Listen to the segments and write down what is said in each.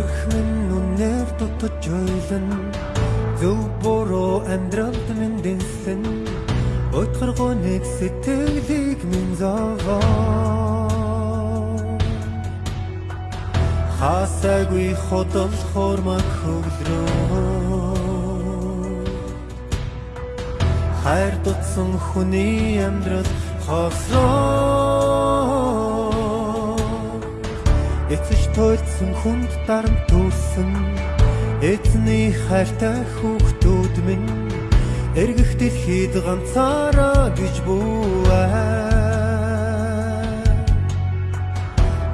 зүрх минь үнээр дутаж ойлон зөв буруу амьдралд минь дэнсэн Өтгөр нэг сэтгэлийг минь зовоо. Хасаагүй хотол хормаг хөглөө. Хайр дутсан хүний амьдрал хослоо Эцэж туйлсан хүнд дарам төрсөн. Эзний хайртай хүүхдүүд минь. Эргэх дэлхийд ганцаараа гэж бүүвээ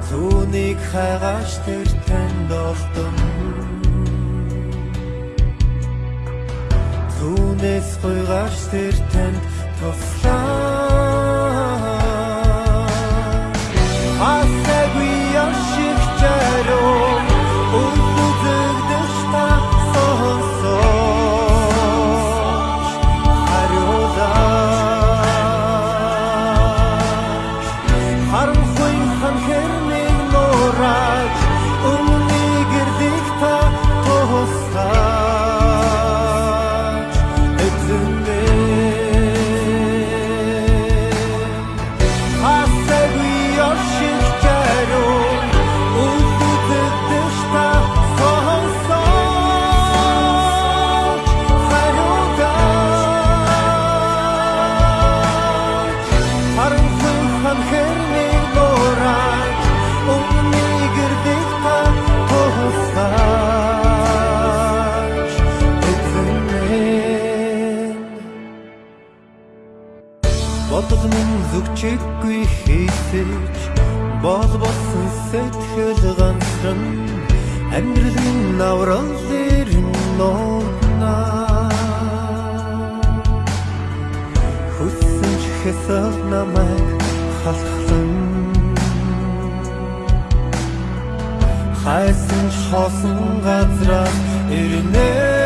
Зүүнийг хайгаш тэр танд олдон. Түүнээс гойгаш тэр танд туслаа Бодгон зүгчэггүй хийсэж бол болсон сэтгэл ганцхан амьдрал минь аврал дээр нуутна Хүссэн ч хэсэг намайг халахлан хайсан ч хосон газраа ирнэ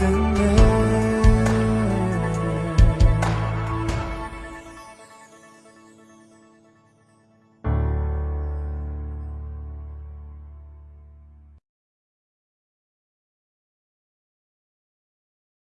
等了